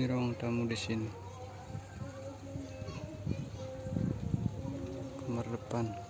Ruang tamu di sini. Kamar depan.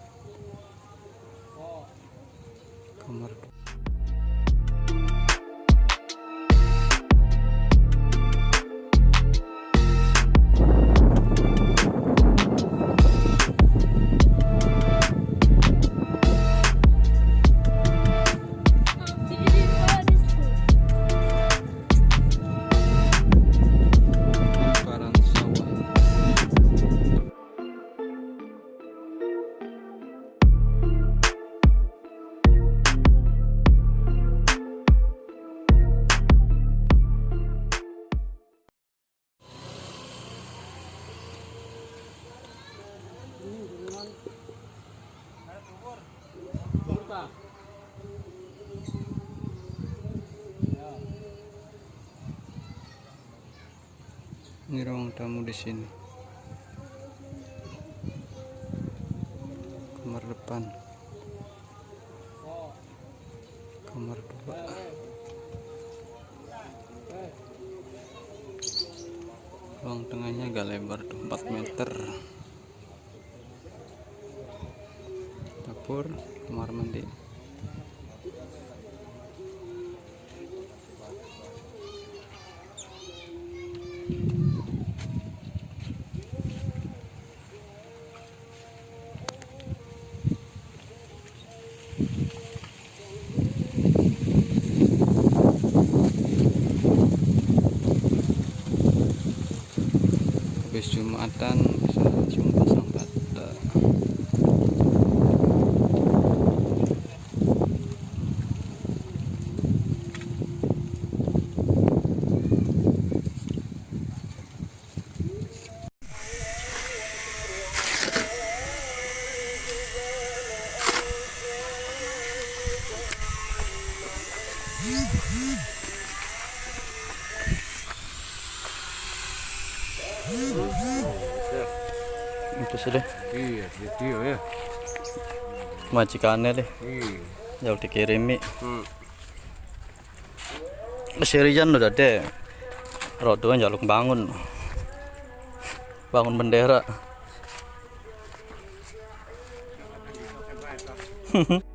Tamu di sini. Kamar depan. Kamar dua. Ruang tengahnya agak lebar tuh 4 meter. Dapur, kamar mandi. Jumatan bisa langsung pasang bata sudah Iya, iya ya. majikannya deh Iya. jauh dikirimi Hmm. Sirijan udah deh Rodo jaluk bangun bangun bendera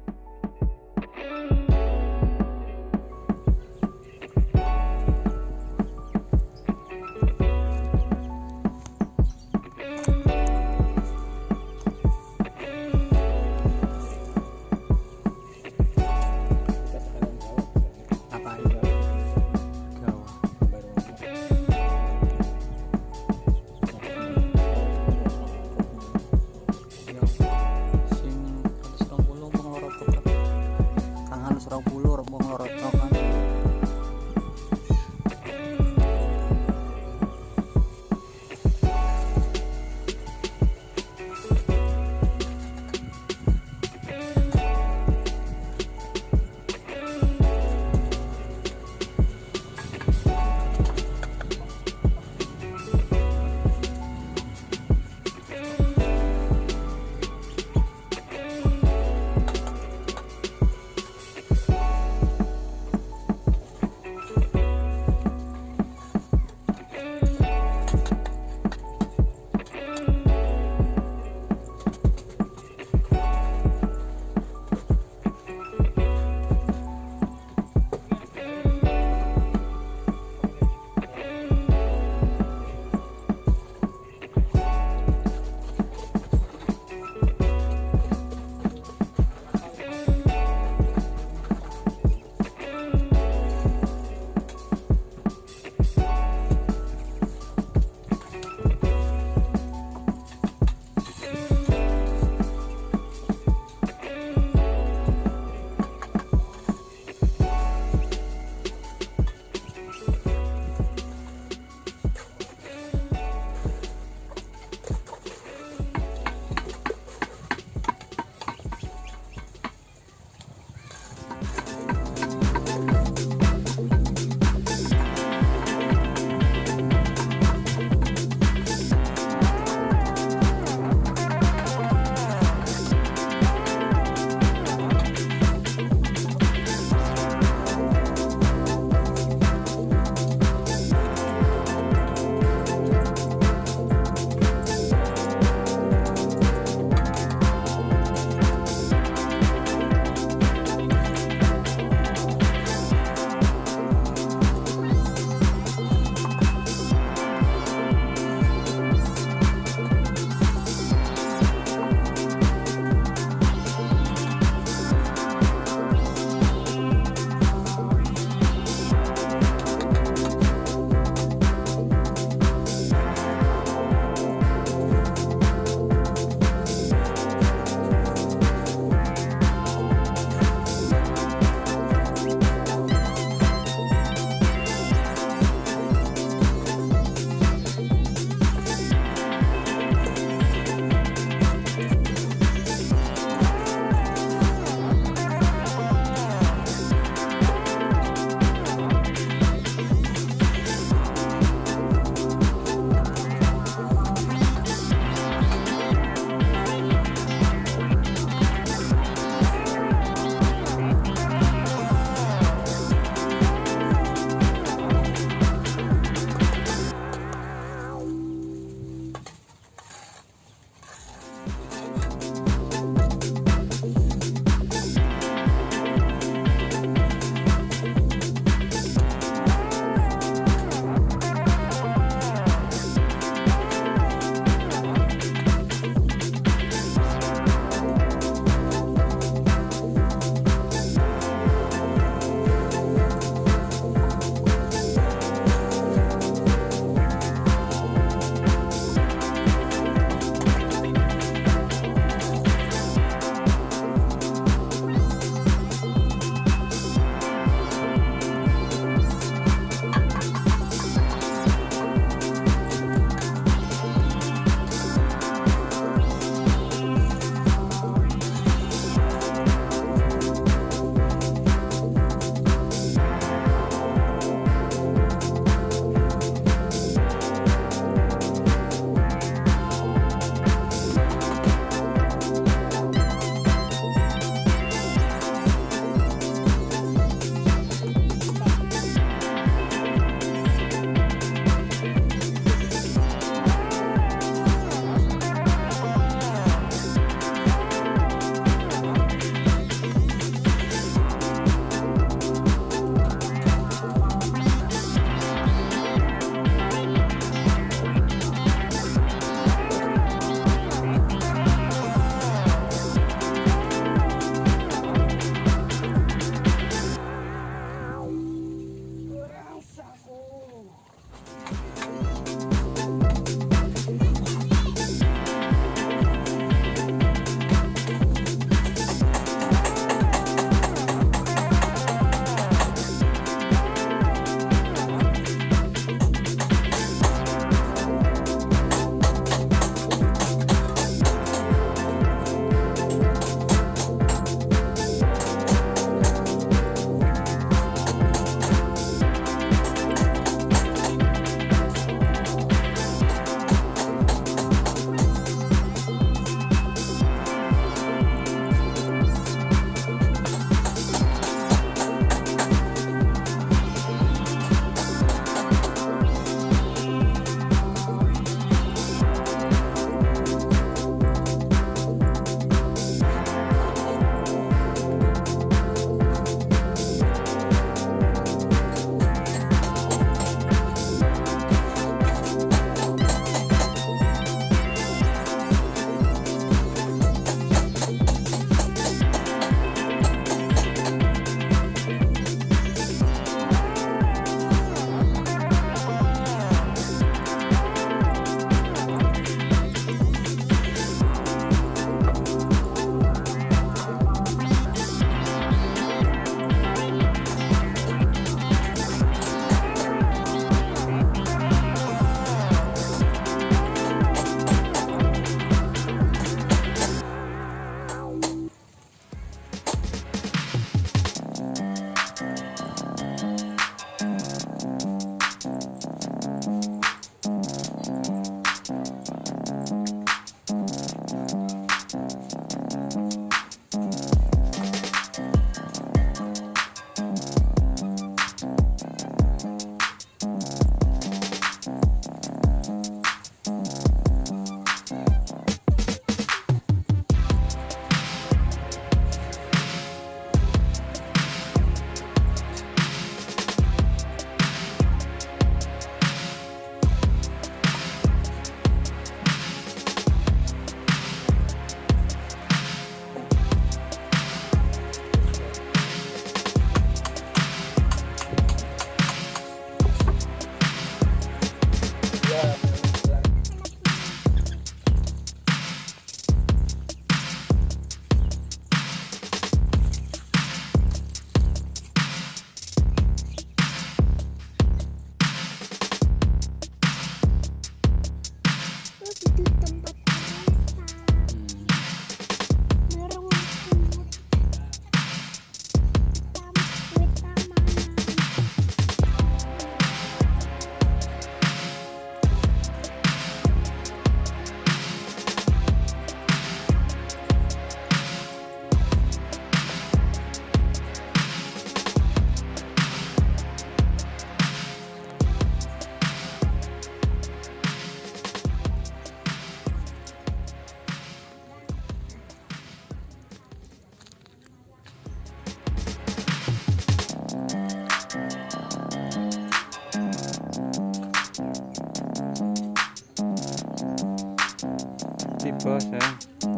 不知谁